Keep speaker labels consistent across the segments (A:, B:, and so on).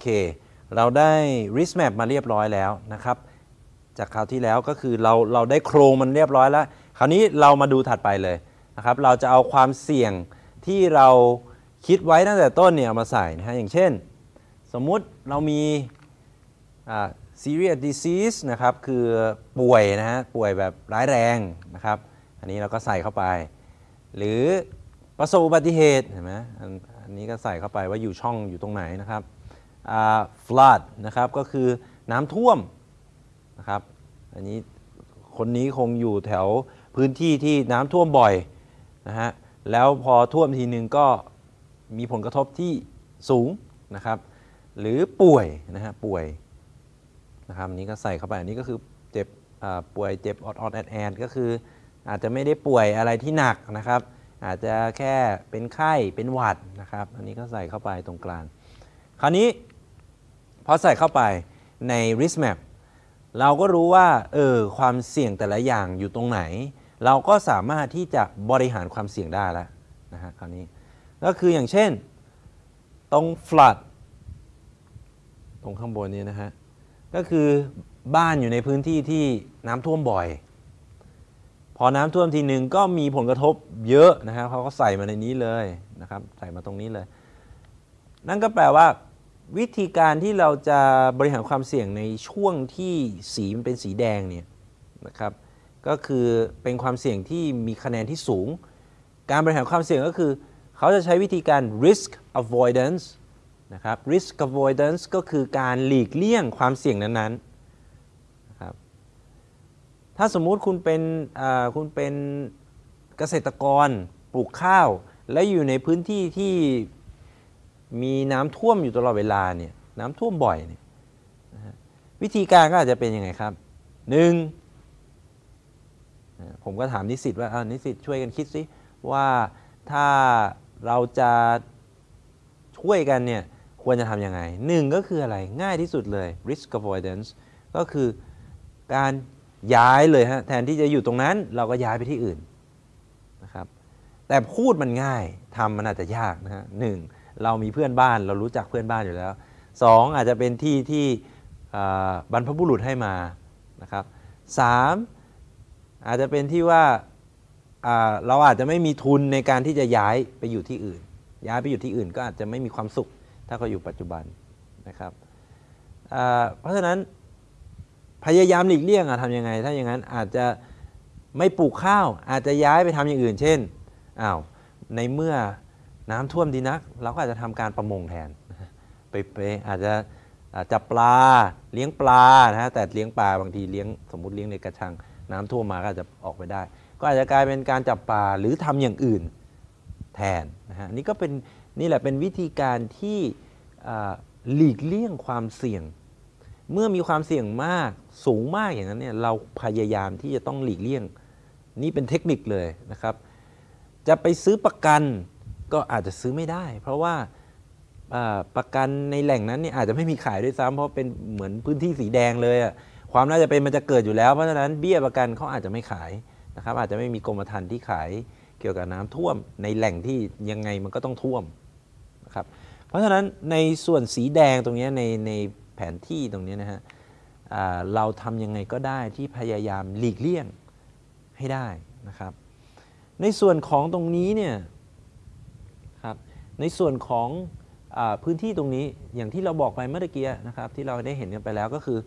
A: เค เราได้ risk map มาเรียบร้อยแล้วนะครับ จากคราวที่แล้วก็คือเราเราได้โครงมันเรียบร้อยแล้ว คราวนี้เรามาดูถัดไปเลยนะครับ เราจะเอาความเสี่ยงที่เราคิดไว้ตั้งแต่ต้นเนี่ยามาใส่นะฮะ อย่างเช่น สมมุติเรามี serious disease นะครับ คือป่วยนะฮะ ป่วยแบบร้ายแรงนะครับ อันนี้เราก็ใส่เข้าไป หรือประสบอุบัติเหตุเห็นไหมอันนี้ก็ใส่เข้าไปว่าอยู่ช่องอยู่ตรงไหนนะครับ flood นะครับก็คือน้ำท่วมนะครับอันนี้คนนี้คงอยู่แถวพื้นที่ที่น้ำท่วมบ่อยนะฮะแล้วพอท่วมทีนึงก็มีผลกระทบที่สูงนะครับ หรือป่วยนะฮะป่วยนะครับอันนี้ก็ใส่เข้าไปอันนี้ก็คือเจ็บป่วยเจ็บออดออดแอดแอดก็คืออาจจะไม่ได้ป่วยอะไรที่หนักนะครับ อาจจะแค่เป็นไข้เป็นหวัดนะครับ อันนี้ก็ใส่เข้าไปตรงกลางคราวนี้ พอใส่เข้าไปใน risk map เราก็รู้ว่าเออความเสี่ยงแต่ละอย่างอยู่ตรงไหน เราก็สามารถที่จะบริหารความเสี่ยงได้แล้วนะฮะคราวนี้ก็คืออย่างเช่น ตรง flood ตรงข้างบนนี้นะฮะก็คือบ้านอยู่ในพื้นที่ที่น้ำท่วมบ่อย พอน้ำท่วมทีหนึ่งก็มีผลกระทบเยอะนะครับเขาก็ใส่มาในนี้เลยนะครับ ใส่มาตรงนี้เลย นั่นก็แปลว่า วิธีการที่เราจะบริหารความเสี่ยงในช่วงที่สีมันเป็นสีแดงเนี่ยนะครับก็คือเป็นความเสี่ยงที่มีคะแนนที่สูง การบริหารความเสี่ยงก็คือ เขาจะใช้วิธีการ risk avoidance นะครับ risk avoidance ก็คือการหลีกเลี่ยงความเสี่ยงนั้นๆนะครับถ้าสมมุติคุณเป็นคุณเป็นเกษตรกรปลูกข้าว และอยู่ในพื้นที่ที่ มีน้ำท่วมอยู่ตลอดเวลาเนี่ยน้ำท่วมบ่อยเนี่ยวิธีการก็อาจจะเป็นยังไงครับหนึ่งผมก็ถามนิสิตว่าอ่านิสิตช่วยกันคิดสิว่าถ้าเราจะช่วยกันเนี่ยควรจะทำยังไงหนึ่งก็คืออะไรง่ายที่สุดเลย risk avoidance ก็คือการย้ายเลยฮะแทนที่จะอยู่ตรงนั้นเราก็ย้ายไปที่อื่นนะครับแต่พูดมันง่ายทำมันอาจจะยากนะฮะหนึ่ง เรามีเพื่อนบ้านเรารู้จักเพื่อนบ้านอยู่แล้วสองอาจจะเป็นที่ที่บรรพบุรุษให้มานะครับสามอาจจะเป็นที่ว่าเราอาจจะไม่มีทุนในการที่จะย้ายไปอยู่ที่อื่น ย้ายไปอยู่ที่อื่นก็อาจจะไม่มีความสุขถ้าเขาอยู่ปัจจุบันนะครับเพราะฉะนั้นพยายามหลีกเลี่ยงอะทำยังไง ถ้าอย่างนั้นอาจจะไม่ปลูกข้าวอาจจะย้ายไปทำอย่างอื่น เช่นอ้าวในเมื่อ น้ำท่วมดีนัก เราก็อาจจะทำการประมงแทนไปไปอาจจะจับปลาเลี้ยงปลานะฮะแต่เลี้ยงปลาบางทีเลี้ยงสมมติเลี้ยงในกระชัง น้ำท่วมมาก็อาจจะออกไปได้ ก็อาจจะกลายเป็นการจับปลาหรือทำอย่างอื่นแทนนะฮะนี่ก็เป็นนี่แหละเป็นวิธีการที่หลีกเลี่ยงความเสี่ยง เมื่อมีความเสี่ยงมากสูงมากอย่างนั้นเนี่ยเราพยายามที่จะต้องหลีกเลี่ยง นี่เป็นเทคนิคเลยนะครับ จะไปซื้อประกัน ก็อาจจะซื้อไม่ได้ เพราะว่าประกันในแหล่งนั้นเนี่ยอาจจะไม่มีขายด้วยซ้ำเพราะเป็นเหมือนพื้นที่สีแดงเลยอะความน่าจะเป็นมันจะเกิดอยู่แล้วเพราะฉะนั้นเบี้ยประกันเขาอาจจะไม่ขายนะครับ อาจจะไม่มีกรมธรรม์ที่ขายเกี่ยวกับน้ำท่วมในแหล่งที่ยังไงมันก็ต้องท่วมนะครับเพราะฉะนั้นในส่วนสีแดงตรงนี้ในในแผนที่ตรงนี้นะฮะเราทำยังไงก็ได้ที่พยายามหลีกเลี่ยงให้ได้นะครับ ในส่วนของตรงนี้เนี่ย ในส่วนของอพื้นที่ตรงนี้อย่างที่เราบอกไปเมื่อกี้นะครับที่เราได้เห็นกันไปแล้วก็คือ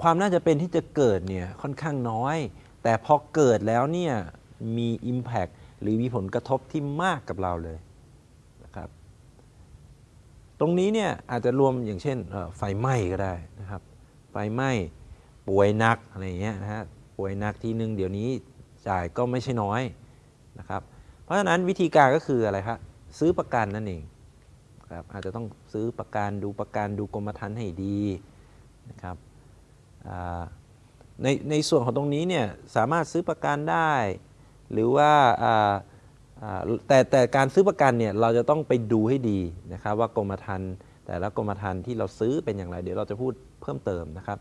A: ความน่าจะเป็นที่จะเกิดเนี่ยค่อนข้างน้อย แต่พอเกิดแล้วเนี่ยมี Impact หรือมีผลกระทบที่มากกับเราเลยนะครับ ตรงนี้เนี่ยอาจจะรวมอย่างเช่นไฟไหม้ก็ได้นะครับ ไฟไหม้ป่วยหนักอะไรอย่างเงี้ยนะฮะป่วยหนักทีนึงเดี๋ยวนี้จ่ายก็ไม่ใช่น้อยนะครับ เพราะฉะนั้นวิธีการก็คืออะไรครับ ซื้อประกันนั่นเองครับอาจจะต้องซื้อประกันดูประกันดูกรมธรรม์ให้ดีนะครับในในส่วนของตรงนี้เนี่ยสามารถซื้อประกันได้ หรือว่าแต่แต่การซื้อประกันเนี่ยเราจะต้องไปดูให้ดีนะครับว่ากรมธรรม์แต่ละกรมธรรม์ที่เราซื้อเป็นอย่างไร เดี๋ยวเราจะพูดเพิ่มเติมนะครับ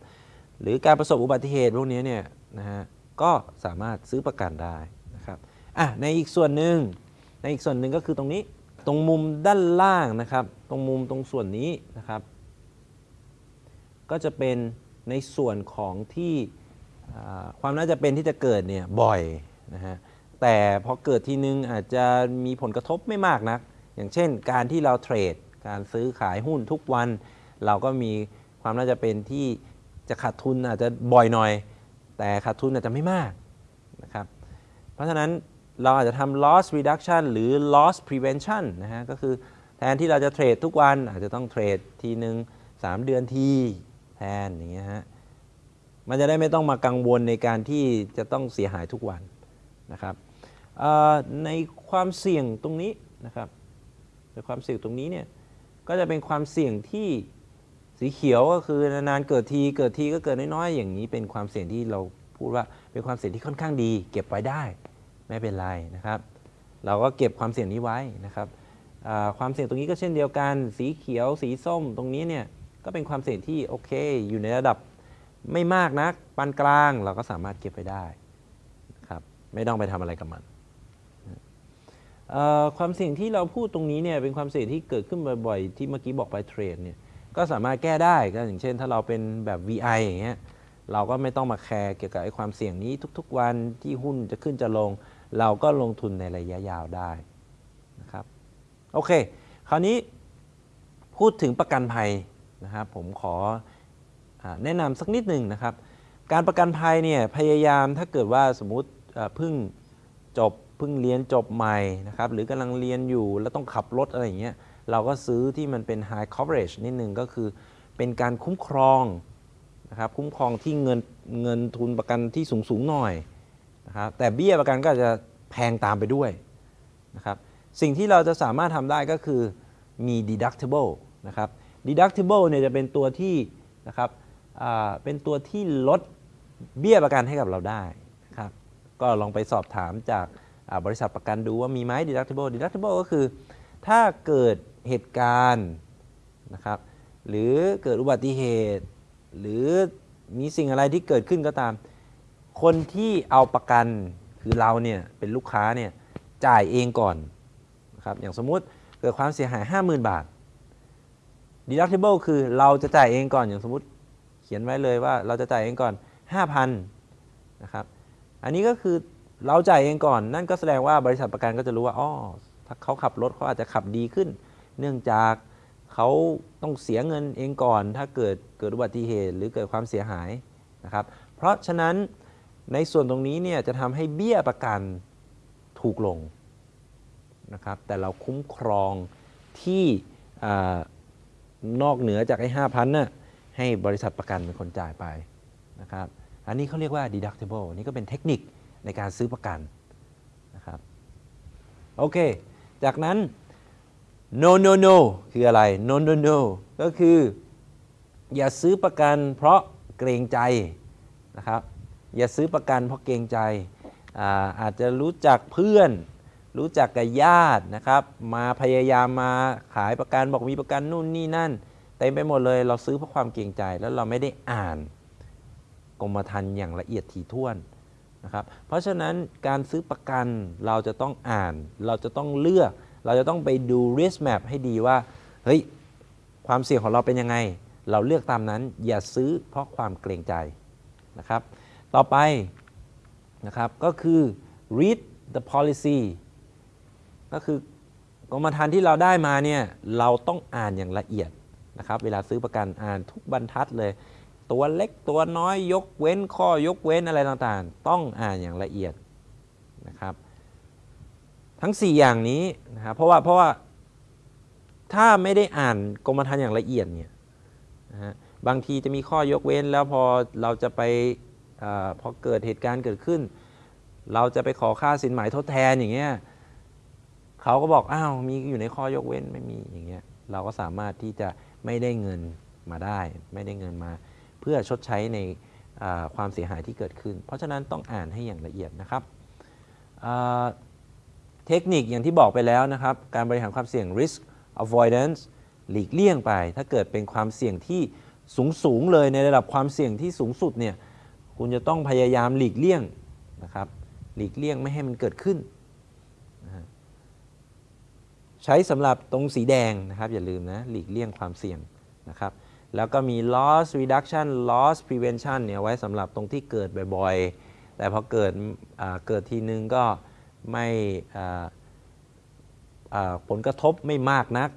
A: หรือการประสบอุบัติเหตุพวกนี้เนี่ยนะฮะก็สามารถซื้อประกันได้นะครับอะในอีกส่วนหนึ่งในอีกส่วนหนึ่งก็คือตรงนี้ ตรงมุมด้านล่างนะครับ ตรงมุมตรงส่วนนี้นะครับ ก็จะเป็นในส่วนของที่ความน่าจะเป็นที่จะเกิดเนี่ยบ่อยนะฮะแต่พอเกิดทีนึงอาจจะมีผลกระทบไม่มากนัก อย่างเช่นการที่เราเทรด การซื้อขายหุ้นทุกวัน เราก็มีความน่าจะเป็นที่จะขาดทุนอาจจะบ่อยหน่อย แต่ขาดทุนอาจจะไม่มากนะครับ เพราะฉะนั้น เราอาจจะทำ loss reduction หรือ loss prevention นะฮะก็คือแทนที่เราจะเทรดทุกวันอาจจะต้องเทรดทีหนึ่ง3 เดือนทีแทนอย่างเงี้ยฮะมันจะได้ไม่ต้องมากังวลในการที่จะต้องเสียหายทุกวันนะครับในความเสี่ยงตรงนี้นะครับในความเสี่ยงตรงนี้เนี่ยก็จะเป็นความเสี่ยงที่สีเขียวก็คือนานๆเกิดทีเกิดทีก็เกิดน้อยๆอย่างนี้เป็นความเสี่ยงที่เราพูดว่าเป็นความเสี่ยงที่ค่อนข้างดี เก็บไว้ได้ ไม่เป็นไรนะครับ เราก็เก็บความเสี่ยงนี้ไว้นะครับความเสี่ยงตรงนี้ก็เช่นเดียวกัน สีเขียว สีส้มตรงนี้เนี่ยก็เป็นความเสี่ยงที่โอเค อยู่ในระดับไม่มากนักปานกลางเราก็สามารถเก็บไว้ได้ครับไม่ต้องไปทำอะไรกับมันความเสี่ยงที่เราพูดตรงนี้เนี่ยเป็นความเสี่ยงที่เกิดขึ้นบ่อยๆ ที่เมื่อกี้บอกไปเทรดเนี่ยก็สามารถแก้ได้ก็อย่างเช่น ถ้าเราเป็นแบบ VI อย่างเงี้ยเราก็ไม่ต้องมาแคร์เกี่ยวกับไอ้ความเสี่ยงนี้ทุก ๆ วันที่หุ้นจะขึ้นจะลง เราก็ลงทุนในระยะยาวได้นะครับโอเค คราวนี้พูดถึงประกันภัยนะครับผมขออแนะนำสักนิดหนึ่งนะครับ การประกันภัยเนี่ยพยายามถ้าเกิดว่าสมมุติเพิ่งจบเพิ่งเรียนจบใหม่นะครับหรือกำลังเรียนอยู่แล้วต้องขับรถอะไรอย่างเงี้ยเราก็ซื้อที่มันเป็น high coverage นิดหนึ่งก็คือเป็นการคุ้มครองนะครับคุ้มครองที่เงินเงินทุนประกันที่สูงสูงหน่อย นะครับแต่เบี้ยประกันก็จะแพงตามไปด้วยนะครับสิ่งที่เราจะสามารถทำได้ก็คือมี deductible นะครับ deductible เนี่ยจะเป็นตัวที่นะครับเป็นตัวที่ลดเบี้ยประกันให้กับเราได้นะครับก็ลองไปสอบถามจากบริษัทประกันดูว่ามีไหม deductible deductible ก็คือถ้าเกิดเหตุการณ์นะครับหรือเกิดอุบัติเหตุ หรือมีสิ่งอะไรที่เกิดขึ้นก็ตาม คนที่เอาประกันคือเราเนี่ยเป็นลูกค้าเนี่ยจ่ายเองก่อนนะครับอย่างสมมุติเกิดความเสียหาย 50,000 บาท deductible คือเราจะจ่ายเองก่อนอย่างสมมติเขียนไว้เลยว่าเราจะจ่ายเองก่อน 5,000นะครับอันนี้ก็คือเราจ่ายเองก่อน นั่นก็แสดงว่าบริษัทประกันก็จะรู้ว่าอ๋อถ้าเขาขับรถเขาอาจจะขับดีขึ้น เนื่องจากเขาต้องเสียเงินเองก่อน ถ้าเกิดเกิดอุบัติเหตุหรือเกิดความเสียหายนะครับเพราะฉะนั้น ในส่วนตรงนี้เนี่ยจะทำให้เบี้ยประกันถูกลงนะครับแต่เราคุ้มครองที่อนอกเหนือจากไอ้ห้าพันน่ะให้บริษัทประกันเป็นคนจ่ายไปนะครับอันนี้เขาเรียกว่า deductible นี่ก็เป็นเทคนิคในการซื้อประกันนะครับโอเค จากนั้น no no no คืออะไร no no no ก็คือ อย่าซื้อประกันเพราะเกรงใจนะครับ อย่าซื้อประกันเพราะเกรงใจอาอาจจะรู้จักเพื่อน รู้จักกับญาตินะครับ มาพยายามมาขายประกันบอกมีประกันนู่นนี่นั่นเต็มไปหมดเลยเราซื้อเพราะความเกรงใจ แล้วเราไม่ได้อ่านกรมธรรม์อย่างละเอียดถี่ถ้วนนะครับ เพราะฉะนั้นการซื้อประกันเราจะต้องอ่าน เราจะต้องเลือก เราจะต้องไปดู risk map ให้ดีว่าเฮ้ยความเสี่ยงของเราเป็นยังไง เราเลือกตามนั้นอย่าซื้อเพราะความเกรงใจนะครับ ต่อไปนะครับก็คือ read the policy ก็คือกรมธรรม์ที่เราได้มาเนี่ยเราต้องอ่านอย่างละเอียดนะครับเวลาซื้อประกันอ่านทุกบรรทัดเลย ตัวเล็กตัวน้อยยกเว้นข้อยกเว้นอะไรต่างๆ ต้องอ่านอย่างละเอียดนะครับทั้ง 4 อย่างนี้นะครับเพราะว่าเพราะว่าถ้าไม่ได้อ่านกรมธรรม์อย่างละเอียดเนี่ยนะฮะบางทีจะมีข้อยกเว้นแล้วพอเราจะไป อพอเกิดเหตุการณ์เกิดขึ้น เราจะไปขอค่าสินไหมทดแทนอย่างเงี้ยเขาก็บอกอ้าวมีอยู่ในข้อยกเว้นไม่มีอย่างเงี้ยเราก็สามารถที่จะไม่ได้เงินมาได้ ไม่ได้เงินมา เพื่อชดใช้ในความเสียหายที่เกิดขึ้น เพราะฉะนั้นต้องอ่านให้อย่างละเอียดนะครับเทคนิคอย่างที่บอกไปแล้วนะครับ การบริหารความเสี่ยง risk avoidance หลีกเลี่ยงไป ถ้าเกิดเป็นความเสี่ยงที่สูงสูงเลยในระดับความเสี่ยงที่สูงสุดเนี่ย คุณจะต้องพยายามหลีกเลี่ยงนะครับ หลีกเลี่ยงไม่ให้มันเกิดขึ้น ใช้สำหรับตรงสีแดงนะครับ อย่าลืมนะ หลีกเลี่ยงความเสี่ยงนะครับ แล้วก็มี loss reduction loss prevention เนี่ยไว้สำหรับตรงที่เกิดบ่อยๆ แต่พอเกิดเกิดทีนึงก็ไม่ผลกระทบไม่มากนัก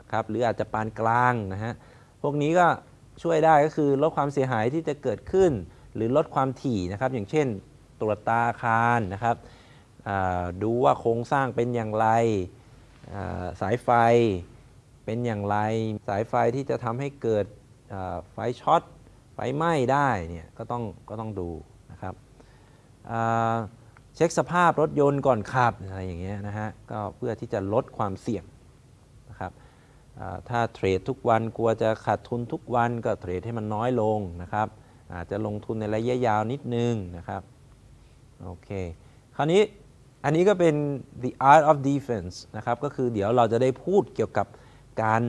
A: นะครับ หรืออาจจะปานกลางนะฮะ พวกนี้ก็ช่วยได้ก็คือลดความเสียหายที่จะเกิดขึ้น หรือลดความถี่นะครับ อย่างเช่น ตรวจตาอาคารนะครับดูว่าโครงสร้างเป็นอย่างไรสายไฟเป็นอย่างไร สายไฟที่จะทำให้เกิดไฟช็อตไฟไหม้ได้เนี่ยก็ต้องก็ต้องดูนะครับเช็คสภาพรถยนต์ก่อนขับอะไรอย่างเงี้ยนะฮะก็เพื่อที่จะลดความเสี่ยงนะครับถ้าเทรดทุกวันกลัวจะขาดทุนทุกวันก็เทรดให้มันน้อยลงนะครับ อาจจะลงทุนในระยะยาวนิดนึงนะครับโอเคคราวนี้อันนี้ก็เป็น the art of defense นะครับก็คือเดี๋ยวเราจะได้พูดเกี่ยวกับการ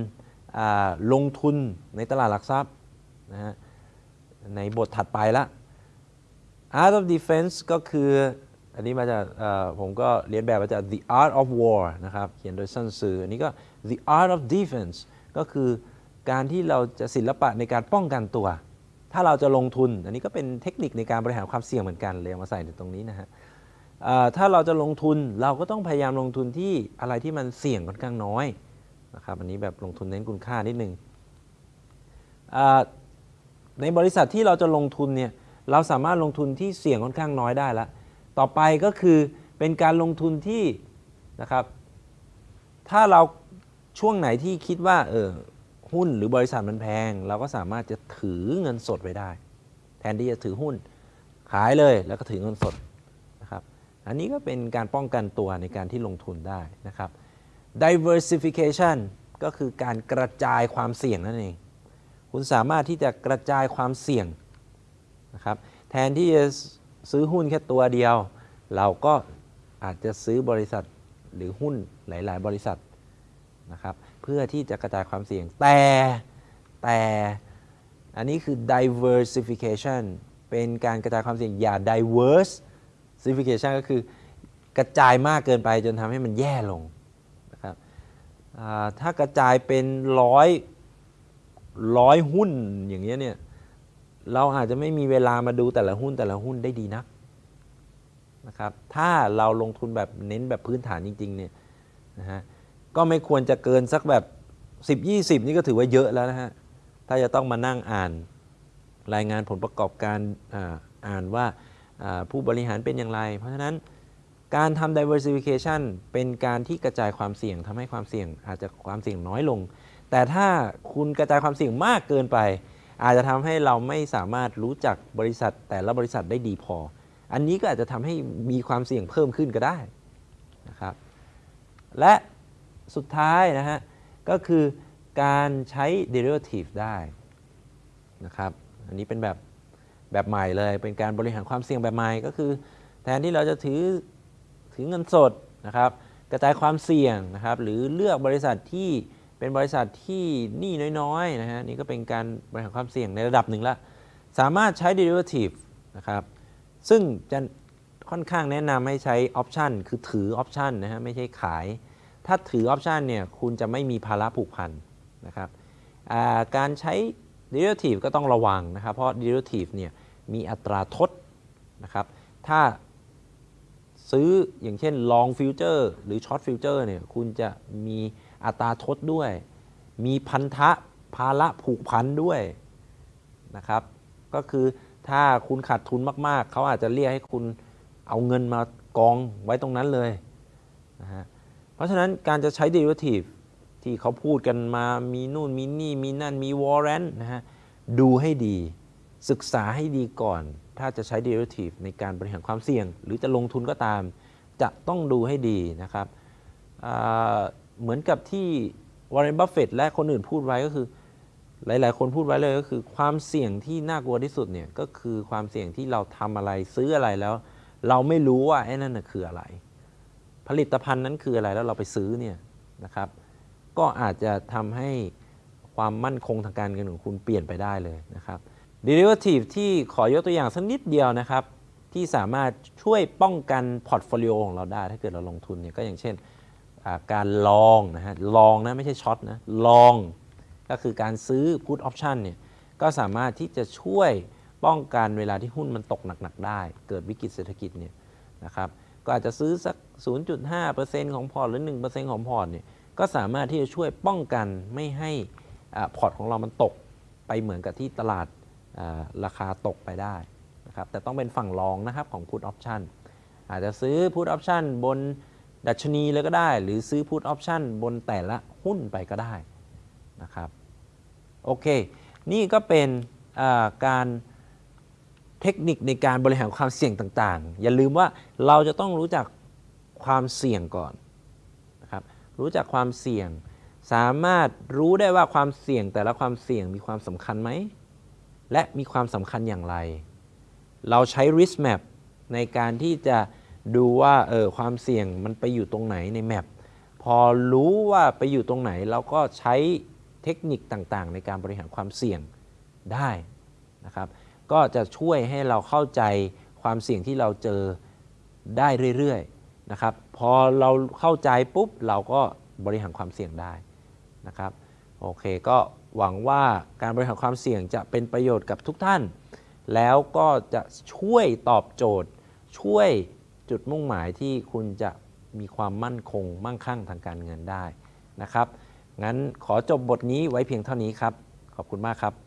A: าลงทุนในตลาดหลักทรัพย์นะฮะในบทถัดไปละ Art of Defense ก็คืออันนี้มาจากผมก็เรียนแบบมาจาก The Art of War นะครับเขียนโดยซันซืออันนี้ก็ The Art of Defense ก็คือการที่เราจะศิลปะในการป้องกันตัว ถ้าเราจะลงทุน อันนี้ก็เป็นเทคนิคในการบริหารความเสี่ยงเหมือนกันเลยมาใส่ในตรงนี้นะฮะถ้าเราจะลงทุนเราก็ต้องพยายามลงทุนที่อะไรที่มันเสี่ยงค่อนข้างน้อยนะครับอันนี้แบบลงทุนเน้นคุณค่านิดนึงในบริษัทที่เราจะลงทุนเนี่ยเราสามารถลงทุนที่เสี่ยงค่อนข้างน้อยได้แล้วต่อไปก็คือเป็นการลงทุนที่นะครับ ถ้าเราช่วงไหนที่คิดว่าเออ หุ้นหรือบริษัทมันแพง เราก็สามารถจะถือเงินสดไว้ได้ แทนที่จะถือหุ้นขายเลยแล้วก็ถือเงินสดนะครับอันนี้ก็เป็นการป้องกันตัวในการที่ลงทุนได้นะครับ diversification ก็คือการกระจายความเสี่ยงนั่นเอง คุณสามารถที่จะกระจายความเสี่ยงนะครับแทนที่จะซื้อหุ้นแค่ตัวเดียว เราก็อาจจะซื้อบริษัทหรือหุ้นหลาย ๆ บริษัทนะครับ พื่อที่จะกระจายความเสี่ยง แต่แต่อันนี้คือ diversification เป็นการกระจายความเสี่ยงอย่า diversification ก็คือกระจายมากเกินไปจนทำให้มันแย่ลงนะครับถ้ากระจายเป็นร้อยร้อยหุ้นอย่างเงี้ยเนี่ยเราอาจจะไม่มีเวลามาดูแต่ละหุ้นแต่ละหุ้นได้ดีนักนะครับถ้าเราลงทุนแบบเน้นแบบพื้นฐานจริงๆเนี่ยนะฮะ ก็ไม่ควรจะเกินสักแบบ 10 20 นี่ก็ถือว่าเยอะแล้วนะฮะ ถ้าจะต้องมานั่งอ่านรายงานผลประกอบการอ่านว่าอ่าผู้บริหารเป็นอย่างไร เพราะฉะนั้นการทำ diversification เป็นการที่กระจายความเสี่ยงทำให้ความเสี่ยงอาจจะความเสี่ยงน้อยลง แต่ถ้าคุณกระจายความเสี่ยงมากเกินไป อาจจะทำให้เราไม่สามารถรู้จักบริษัทแต่ละบริษัทได้ดีพอ อันนี้ก็อาจจะทำให้มีความเสี่ยงเพิ่มขึ้นก็ได้นะครับ และ สุดท้ายนะฮะ ก็คือการใช้ derivative ได้นะครับ อันนี้เป็นแบบแบบใหม่เลย เป็นการบริหารความเสี่ยงแบบใหม่ก็คือ แทนที่เราจะถือถือเงินสดนะครับ กระจายความเสี่ยงนะครับ หรือเลือกบริษัทที่เป็นบริษัทที่หนี้น้อยๆนะฮะนี่ก็เป็นการบริหารความเสี่ยงในระดับหนึ่งละ สามารถใช้ derivative นะครับ ซึ่งจะค่อนข้างแนะนำให้ใช้ option คือถือ option นะฮะไม่ใช่ขาย ถ้าถือ option เนี่ยคุณจะไม่มีภาระผูกพันนะครับการใช้ derivative ก็ต้องระวังนะครับ เพราะ derivative เนี่ยมีอัตราทดนะครับ ถ้าซื้ออย่างเช่น long future หรือ short future เนี่ยคุณจะมีอัตราทดด้วย มีพันธะภาระผูกพันด้วยนะครับ ก็คือถ้าคุณขาดทุนมาก ๆ เขาอาจจะเรียกให้คุณเอาเงินมากองไว้ตรงนั้นเลยนะฮะ เพราะฉะนั้นการจะใช้ derivative ที่เขาพูดกันมามีนู่นมีนี่มีนั่นมี warrant นะฮะดูให้ดีศึกษาให้ดีก่อน ถ้าจะใช้ derivative ในการบริหารความเสี่ยง หรือจะลงทุนก็ตาม จะต้องดูให้ดีนะครับเหมือนกับที่วอร์เรนบัฟเฟตและคนอื่นพูดไว้ก็คือ หลาย ๆ คนพูดไว้เลยก็คือ ความเสี่ยงที่น่ากลัวที่สุดเนี่ยก็คือความเสี่ยงที่เราทำอะไรซื้ออะไรแล้ว เราไม่รู้ว่าไอ้นั่นคืออะไร ผลิตภัณฑ์นั้นคืออะไรแล้วเราไปซื้อเนี่ยนะครับก็อาจจะทำให้ความมั่นคงทางการเงินของคุณเปลี่ยนไปได้เลยนะครับ derivative ที่ขอยกตัวอย่างสักนิดเดียวนะครับ ที่สามารถช่วยป้องกัน portfolio ของเราได้ ถ้าเกิดเราลงทุนเนี่ยก็อย่างเช่นการ long นะฮะ long นะไม่ใช่ short นะ long ก็คือการซื้อ put option เนี่ยก็สามารถที่จะช่วยป้องกันเวลาที่หุ้นมันตกหนัก ๆ ได้ เกิดวิกฤตเศรษฐกิจเนี่ยนะครับ ก็อาจจะซื้อสัก 0.5%ของพอร์ตหรือ 1%ของพอร์ตเนี่ยก็สามารถที่จะช่วยป้องกันไม่ให้อ่าพอร์ตของเรามันตกไปเหมือนกับที่ตลาดอ่าราคาตกไปได้นะครับแต่ต้องเป็นฝั่ง long นะครับของ put option อาจจะซื้อ put option บนดัชนีเลยก็ได้ หรือซื้อ put option บนแต่ละหุ้นไปก็ได้นะครับโอเค นี่ก็เป็นอ่าการ เทคนิคในการบริหารความเสี่ยงต่างๆ อย่าลืมว่าเราจะต้องรู้จักความเสี่ยงก่อนนะครับรู้จักความเสี่ยง สามารถรู้ได้ว่าความเสี่ยงแต่ละความเสี่ยงมีความสำคัญไหม และมีความสำคัญอย่างไร เราใช้ risk map ในการที่จะดูว่าเออความเสี่ยงมันไปอยู่ตรงไหนในแมปพอรู้ว่าไปอยู่ตรงไหน เราก็ใช้เทคนิคต่างๆ ในการบริหารความเสี่ยงได้นะครับ ก็จะช่วยให้เราเข้าใจความเสี่ยงที่เราเจอได้เรื่อยๆนะครับ พอเราเข้าใจปุ๊บเราก็บริหารความเสี่ยงได้นะครับโอเคก็หวังว่าการบริหารความเสี่ยงจะเป็นประโยชน์กับทุกท่าน แล้วก็จะช่วยตอบโจทย์ ช่วยจุดมุ่งหมายที่คุณจะมีความมั่นคงมั่งคั่งทางการเงินได้นะครับ งั้นขอจบบทนี้ไว้เพียงเท่านี้ครับ ขอบคุณมากครับ